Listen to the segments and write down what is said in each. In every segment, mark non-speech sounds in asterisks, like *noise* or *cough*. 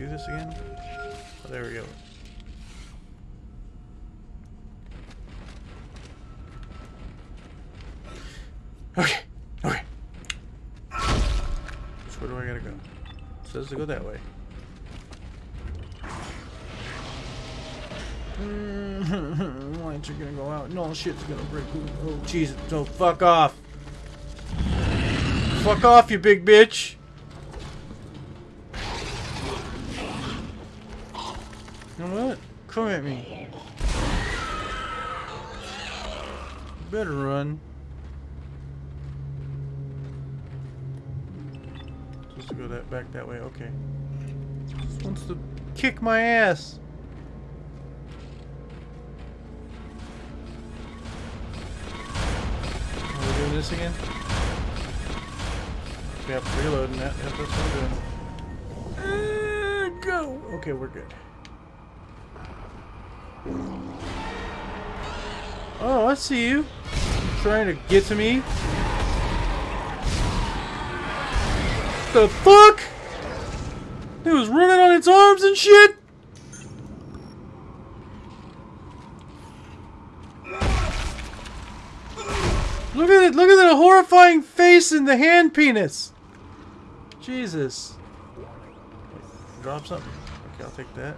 do this again? Oh, there we go. Okay, okay. So where do I gotta go? It says to go that way. Mm-hmm. Lights are gonna go out. and No shit's gonna break. Oh Jesus! So fuck off. Fuck off, you big bitch. At me. Better run. Supposed to go that back that way. Okay. Just wants to kick my ass. Are we doing this again? Yep, reloading that. Yep, that's what I'm doing. Uh, go! Okay, we're good. Oh, I see you. Trying to get to me. The fuck? It was running on its arms and shit. Look at it! Look at the horrifying face in the hand penis. Jesus. Drop something. Okay, I'll take that.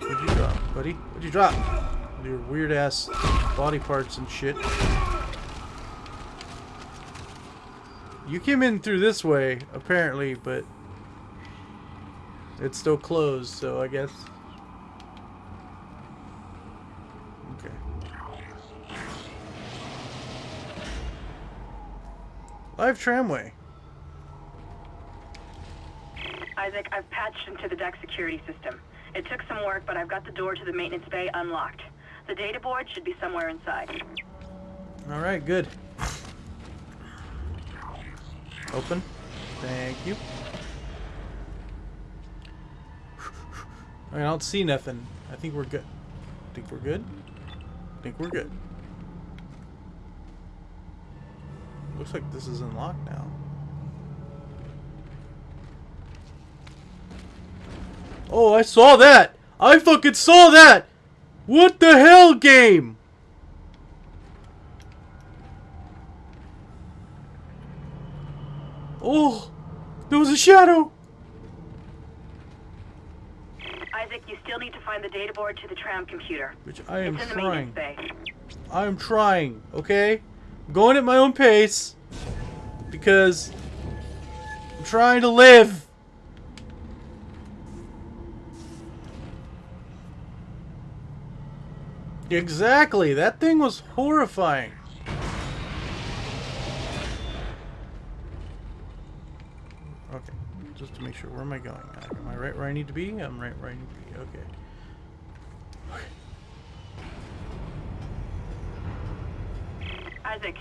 What'd you drop, buddy? What'd you drop? Your weird ass body parts and shit. You came in through this way, apparently, but it's still closed, so I guess. Okay. Live tramway. Isaac, I've patched into the deck security system. It took some work, but I've got the door to the maintenance bay unlocked. The data board should be somewhere inside. All right, good. Open. Thank you. I don't see nothing. I think we're good. Think we're good? Think we're good. Looks like this is unlocked now. Oh, I saw that! I fucking saw that! What the hell, game? Oh, there was a shadow. Isaac, you still need to find the data board to the tram computer. Which I am trying. I am trying, okay? I'm going at my own pace because I'm trying to live. Exactly. That thing was horrifying. Okay, just to make sure, where am I going? Uh, am I right where I need to be? I'm right where I need to be. Okay. Isaac,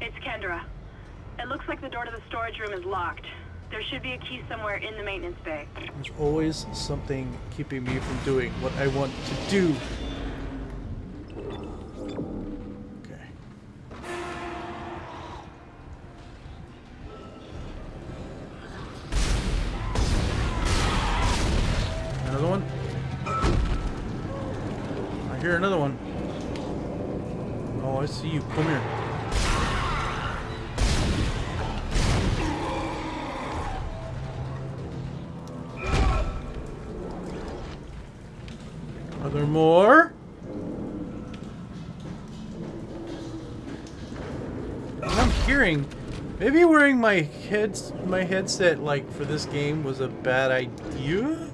it's Kendra. It looks like the door to the storage room is locked. There should be a key somewhere in the maintenance bay. There's always something keeping me from doing what I want to do. Wearing my heads my headset like for this game was a bad idea.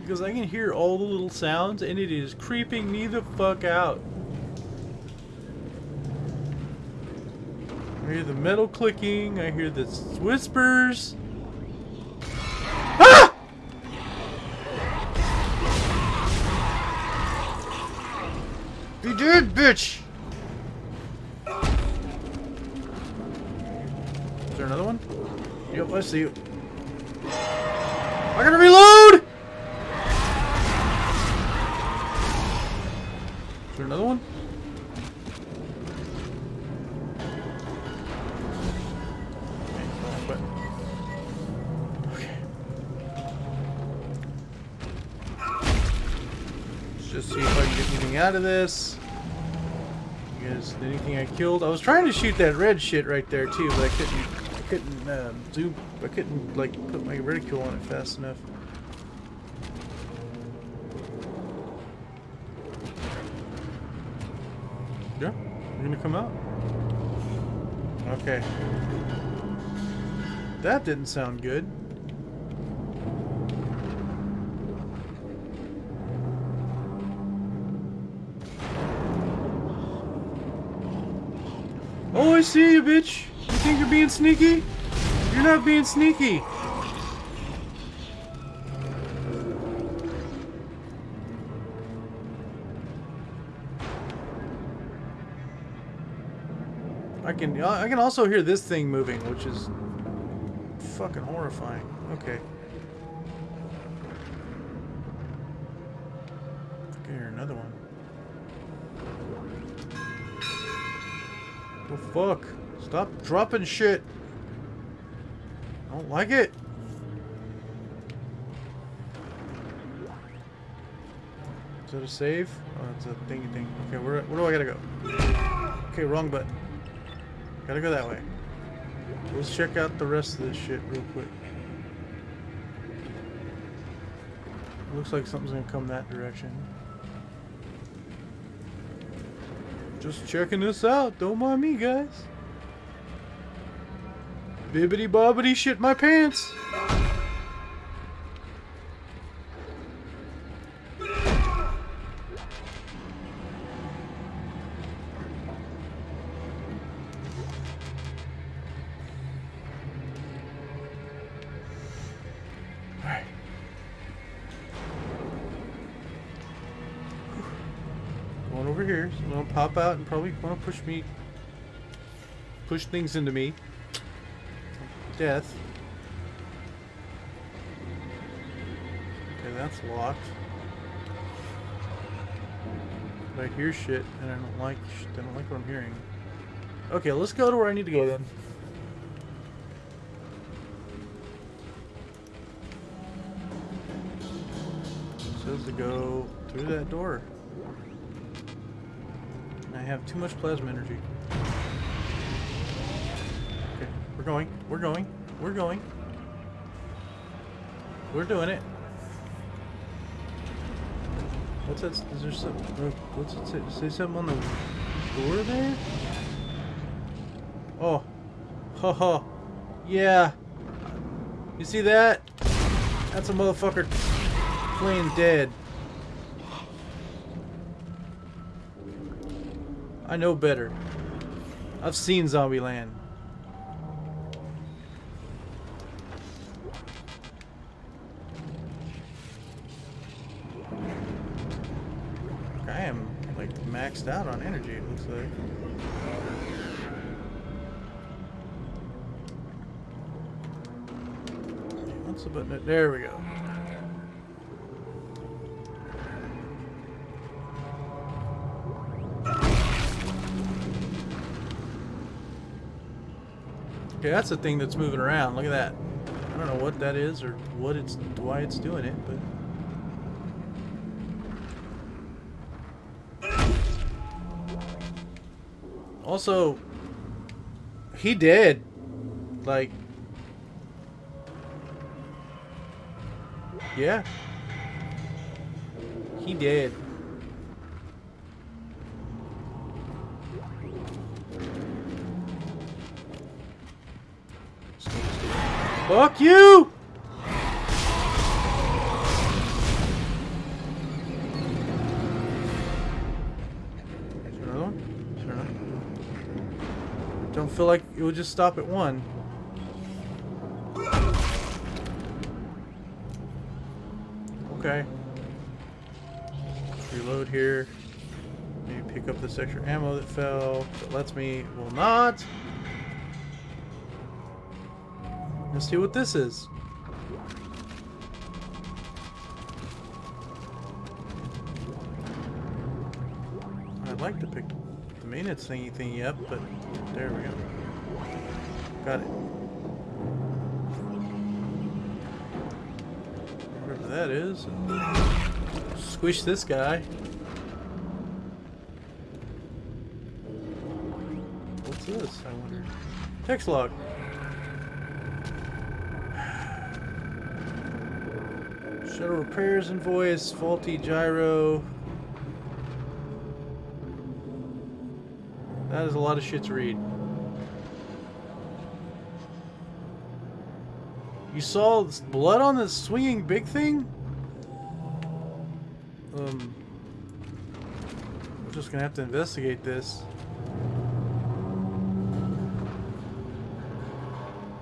Because I can hear all the little sounds and it is creeping me the fuck out. I hear the metal clicking, I hear the whispers. Ah! Be dead, bitch! I see you. I gotta reload! Is there another one? Let's just see if I can get anything out of this. You guys, anything I killed? I was trying to shoot that red shit right there too, but I couldn't. I couldn't um, zoom I couldn't like put my reticule on it fast enough. Yeah, you're gonna come out. Okay. That didn't sound good. Oh, I see you, bitch. You think you're being sneaky? You're not being sneaky. I can uh, I can also hear this thing moving, which is fucking horrifying. Okay. Hear another one. The fuck? Stop dropping shit. I don't like it. Is that a save? Oh, it's a thingy thing. Okay, where, where do I gotta go? Okay, wrong button. Gotta go that way. Let's check out the rest of this shit real quick. Looks like something's gonna come that direction. Just checking this out. Don't mind me, guys. Bibbity bobbity shit my pants. Alright. Going over here. So gonna pop out and probably wanna push me push things into me. Death. Okay, that's locked. But I hear shit and I don't like I don't like what I'm hearing. Okay, let's go to where I need to go then. says to go through that door. I have too much plasma energy. Okay, we're going, we're going, we're going. We're doing it. What's that? Is there some? uh, What's it say? Say something on the door there? Oh, ha ha, yeah. You see that? That's a motherfucker playing dead. I know better. I've seen Zombieland. I am like maxed out on energy, it looks like. What's the button? There we go. Okay, that's the thing that's moving around. Look at that. I don't know what that is or what it's why it's doing it, but also he did. Like Yeah. He did. Fuck you! Feel like it would just stop at one. Okay. Reload here. Maybe pick up this extra ammo that fell. That lets me. Will not. Let's see what this is. had seen anything yet, but there we go. Got it. Whatever that is. Squish this guy. What's this, I wonder? Text log. *sighs* Shuttle repairs invoice, faulty gyro, That is a lot of shit to read. You saw blood on the swinging big thing? Um, we're just gonna have to investigate this.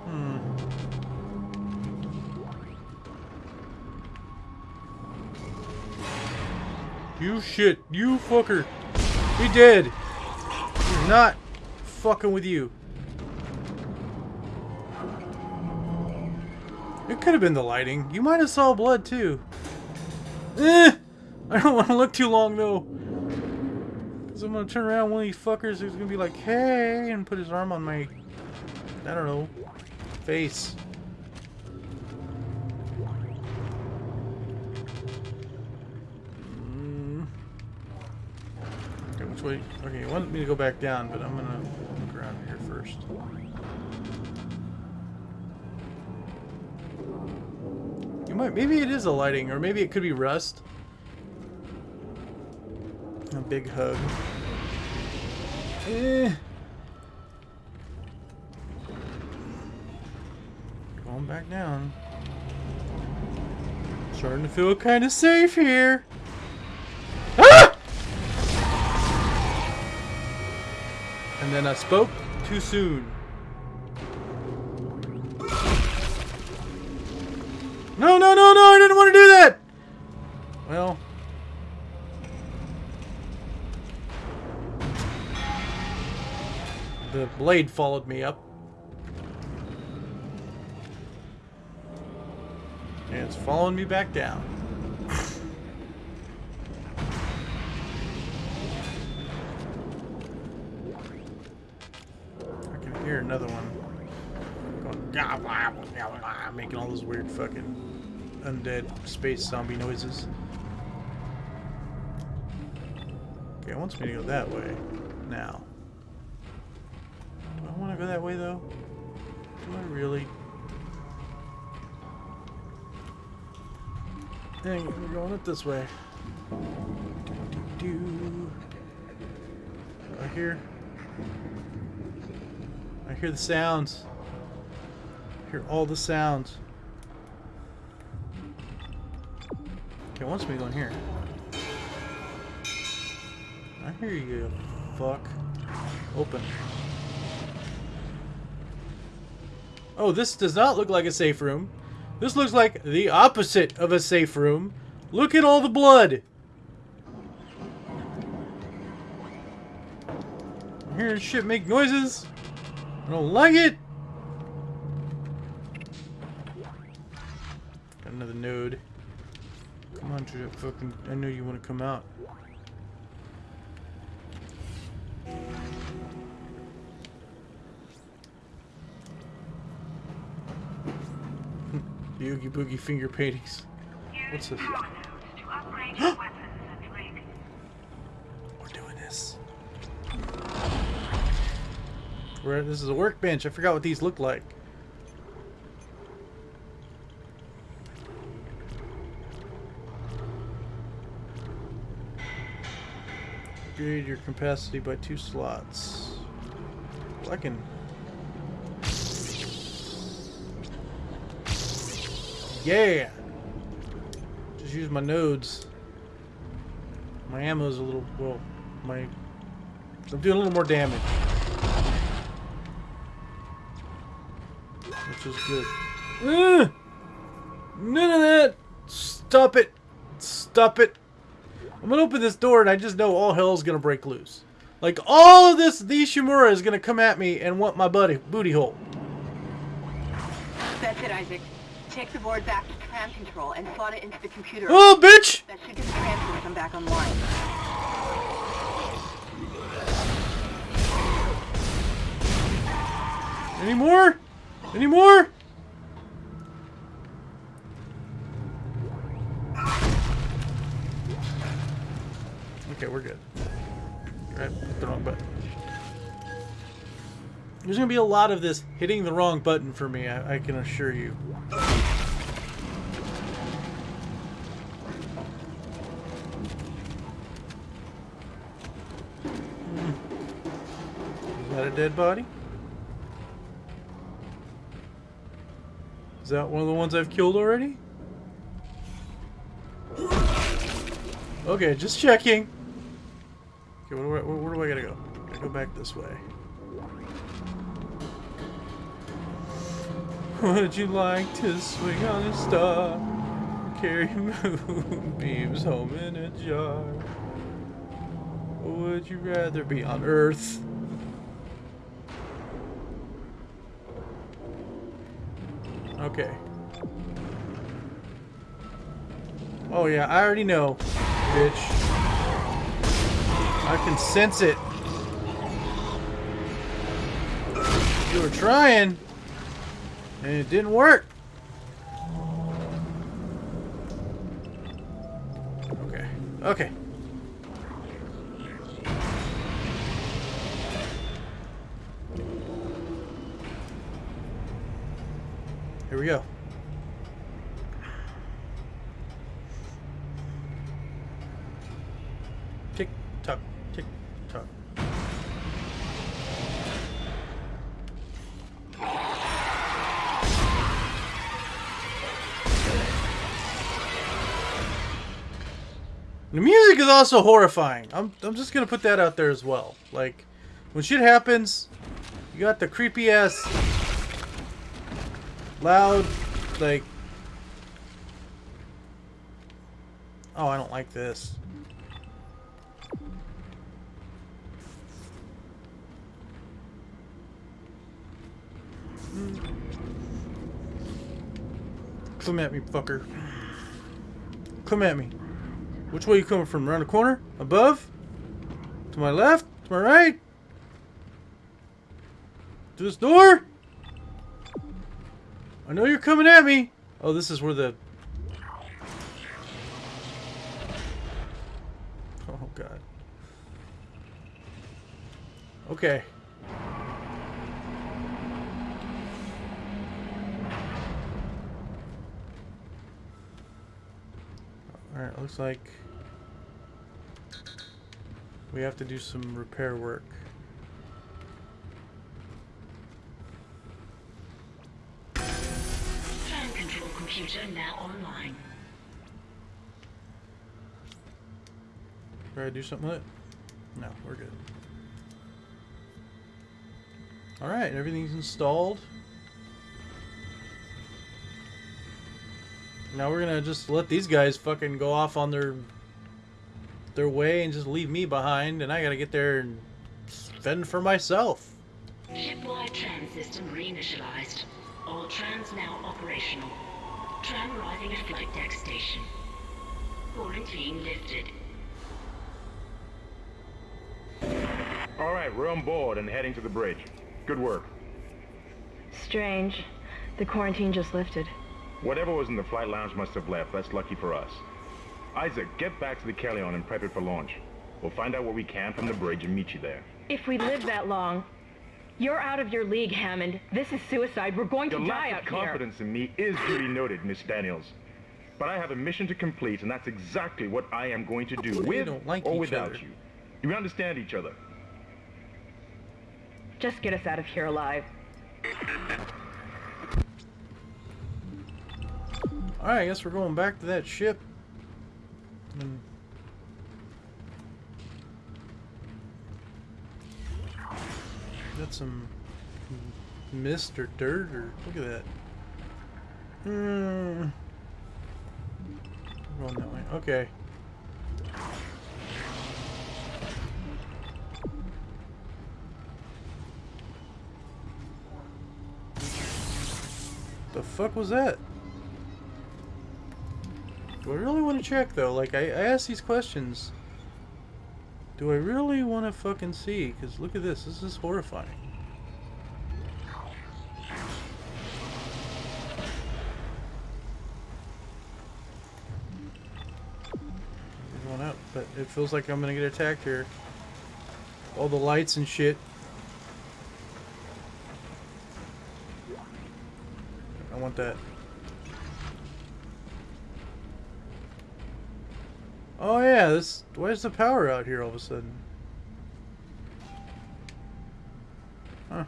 Hmm. You shit, you fucker. He dead. Not fucking with you. It could have been the lighting. You might have saw blood too. Eh! I don't want to look too long though. Cause I'm gonna turn around one of these fuckers who's gonna be like, hey, and put his arm on my, I don't know, face. Which way? Okay, you want me to go back down, but I'm gonna look around here first. You might, maybe it is a lighting, or maybe it could be rust. A big hug. Eh. Going back down. Starting to feel kind of safe here. And then I spoke too soon. No, no, no, no, I didn't want to do that! Well. The blade followed me up. And it's following me back down. Fucking undead space zombie noises. Okay, it wants me to go that way now. Do I want to go that way though? Do I really? Dang, we're going it this way. Do, do, do. I hear. I hear the sounds. I hear all the sounds. It wants me going here. I hear you, fuck. Open. Oh, this does not look like a safe room. This looks like the opposite of a safe room. Look at all the blood. I'm hearing shit make noises. I don't like it. Got another node. Come on, Judah, fucking. I know you want to come out. *laughs* Oogie Boogie finger paintings. What's this? *gasps* We're doing this. We're this is a workbench. I forgot what these look like. Upgrade your capacity by two slots. Well, I can Yeah! Just use my nodes. My ammo's a little, well, my... I'm doing a little more damage. Which is good. Ugh! None of that! Stop it! Stop it! I'm gonna open this door and I just know all hell's gonna break loose. Like, all of this, these Shimura is gonna come at me and want my buddy, booty hole. That's it, Isaac. Take the board back to command control and slot it into the computer. Oh, bitch! That should get the to come back online. Any more? Any more? Okay, we're good. Right, the wrong button. There's gonna be a lot of this hitting the wrong button for me, I, I can assure you. Hmm. Is that a dead body? Is that one of the ones I've killed already? Okay, just checking. Okay, where, where, where do I gotta go? I go back this way. *laughs* Would you like to swing on a star? Carry *laughs* moonbeams home in a jar? Would you rather be on Earth? Okay. Oh yeah, I already know, bitch. I can sense it. You were trying, and it didn't work. Okay. Okay. Here we go. The music is also horrifying. I'm, I'm just gonna put that out there as well. Like, when shit happens, you got the creepy ass, loud, like. Oh, I don't like this. Come at me, fucker. Come at me. Which way you coming from? Around the corner? Above? To my left? To my right? To this door? I know you're coming at me. Oh, this is where the... Oh, God. Okay. Alright, looks like we have to do some repair work. Fan control computer now online. Try to do something with it? No, we're good. Alright, everything's installed. Now we're gonna just let these guys fucking go off on their their way and just leave me behind and I gotta get there and fend for myself. Shipwide tram system reinitialized. All trams now operational. Tram arriving at flight deck station. Quarantine lifted. All right, we're on board and heading to the bridge. Good work. Strange. The quarantine just lifted. Whatever was in the flight lounge must have left. That's lucky for us. Isaac, get back to the Kellion and prep it for launch. We'll find out what we can from the bridge and meet you there. If we live that long, you're out of your league, Hammond. This is suicide. We're going Your to die lack out of here. confidence in me is duly noted, Miss Daniels. But I have a mission to complete, and that's exactly what I am going to do, You with don't like or without other. you. Do we understand each other? Just get us out of here alive. Alright, I guess we're going back to that ship. And got some mist or dirt or look at that. Hmm. Going that way. Okay. The fuck was that? Do I really want to check, though? Like, I, I ask these questions. Do I really want to fucking see? Because look at this. This is horrifying. Going up, but it feels like I'm going to get attacked here. All the lights and shit. I want that. Oh yeah, this. Where's the power out here all of a sudden? Huh.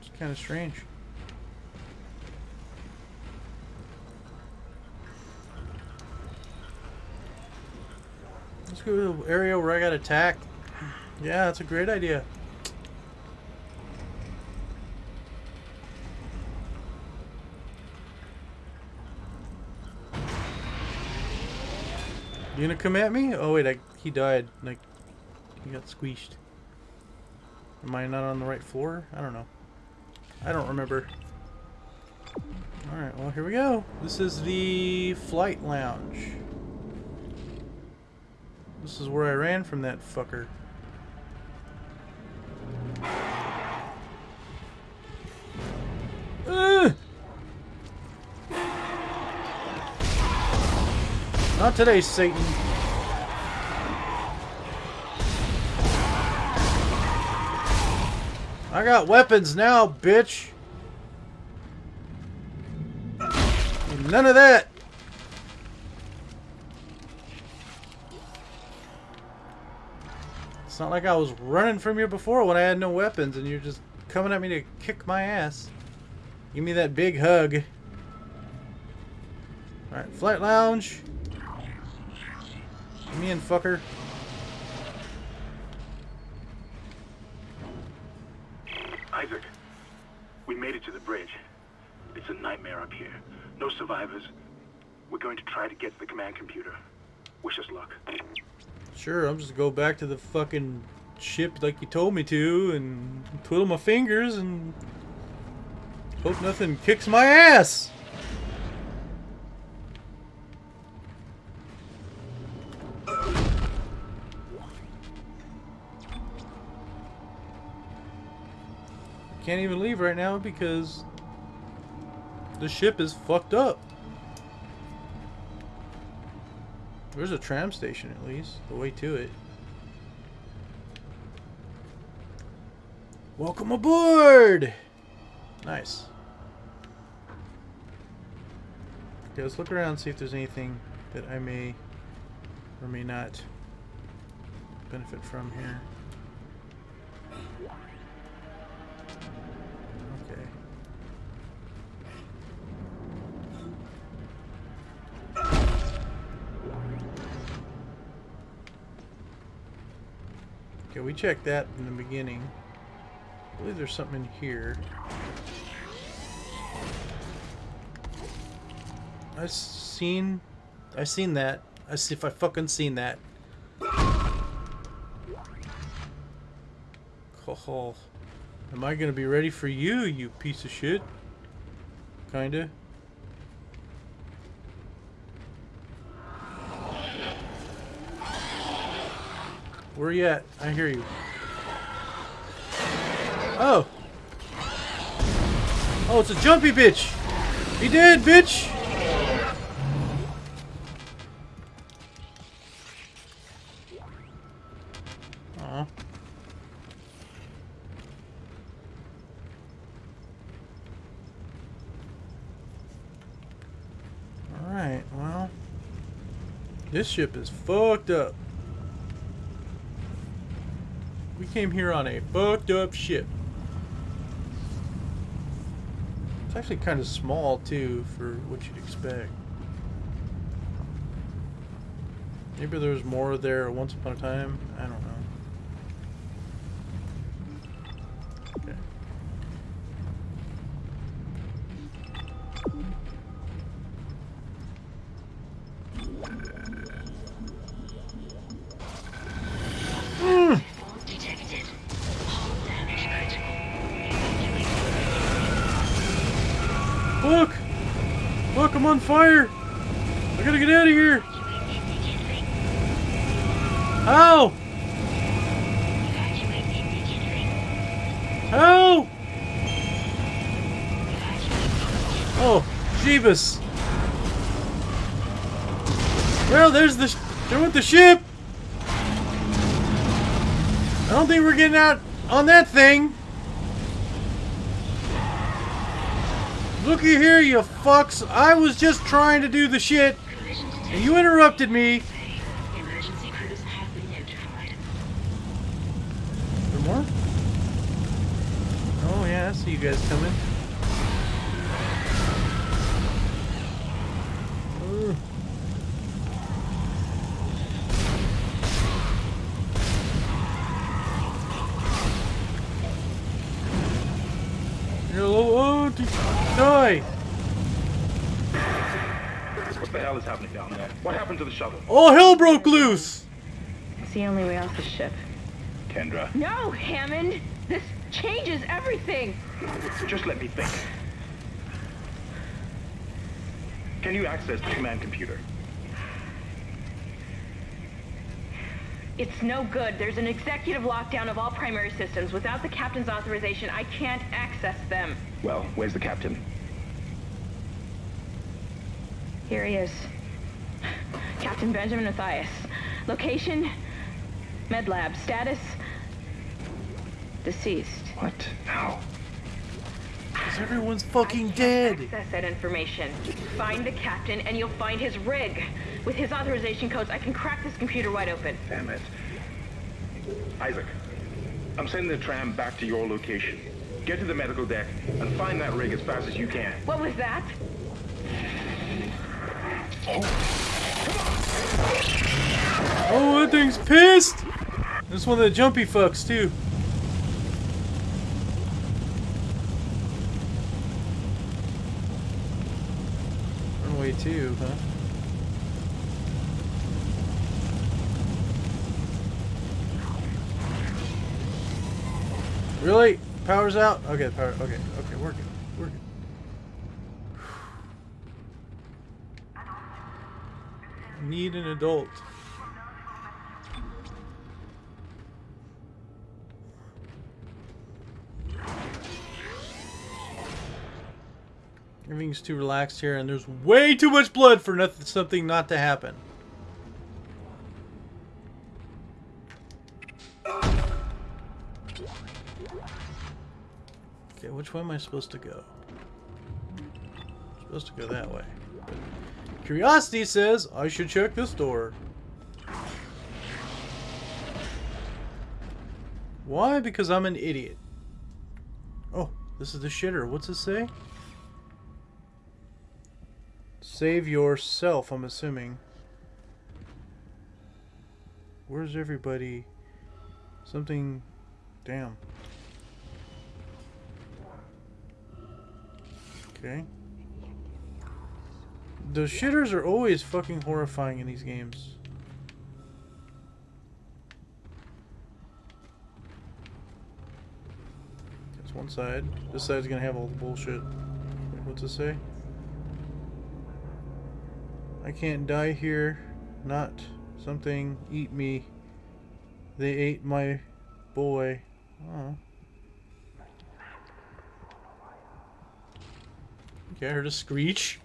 It's kind of strange. Let's go to the area where I got attacked. Yeah, that's a great idea. You gonna come at me? Oh wait, I, he died. Like, he got squeezed. Am I not on the right floor? I don't know. I don't remember. Alright, well here we go. This is the flight lounge. This is where I ran from that fucker. Today, Satan. I got weapons now, bitch. None of that. It's not like I was running from you before when I had no weapons and you're just coming at me to kick my ass. Give me that big hug. Alright, flight lounge. Come in, fucker. Isaac, we made it to the bridge. It's a nightmare up here. No survivors. We're going to try to get to the command computer. Wish us luck. Sure, I'm just go back to the fucking ship like you told me to and twiddle my fingers and hope nothing kicks my ass. Can't even leave right now because the ship is fucked up. There's a tram station at least, the way to it. Welcome aboard! Nice. Okay, let's look around and see if there's anything that I may or may not benefit from here. Okay, we checked that in the beginning. I believe there's something in here. I seen, I seen that. I see if I fucking seen that. Oh, am I gonna be ready for you, you piece of shit? Kinda. Where you at? I hear you. Oh. Oh, it's a jumpy bitch. He did, bitch. Alright, well. This ship is fucked up. We came here on a fucked up ship. It's actually kind of small too for what you'd expect. Maybe there was more there once upon a time. I don't know. How? Evacuate Oh, Jeebus. Well, there's the... There went the ship! I don't think we're getting out on that thing. Looky here, you fucks. I was just trying to do the shit, and you interrupted me. What the hell is happening down there? What happened to the shuttle? All oh, hell broke loose! It's the only way off the ship. Kendra, No, Hammond! This changes everything! just let me think. Can you access the command computer? It's no good. There's an executive lockdown of all primary systems. Without the captain's authorization, I can't access them. Well, where's the captain? Here he is. Captain Benjamin Mathius. Location? Med lab. Status? Deceased. What? How? Because everyone's fucking Can't dead! Access that information. Find the captain and you'll find his rig. With his authorization codes, I can crack this computer wide open. Damn it. Isaac, I'm sending the tram back to your location. Get to the medical deck and find that rig as fast as you can. What was that? Oh, that thing's pissed! This one of the jumpy fucks, too. Runway 2, huh? Really? Power's out? Okay, power. Okay, okay, working. Working. Need an adult. Everything's too relaxed here, and there's way too much blood for nothing, something not to happen. Okay, which way am I supposed to go? I'm supposed to go that way. Curiosity says I should check this door. Why? Because I'm an idiot. Oh, this is the shitter. What's it say? Save yourself, I'm assuming. Where's everybody? Something... Damn. Okay. The shitters are always fucking horrifying in these games. That's one side. This side's gonna have all the bullshit. What's it say? I can't die here. Not something eat me. They ate my boy. Oh. Okay, I heard a screech.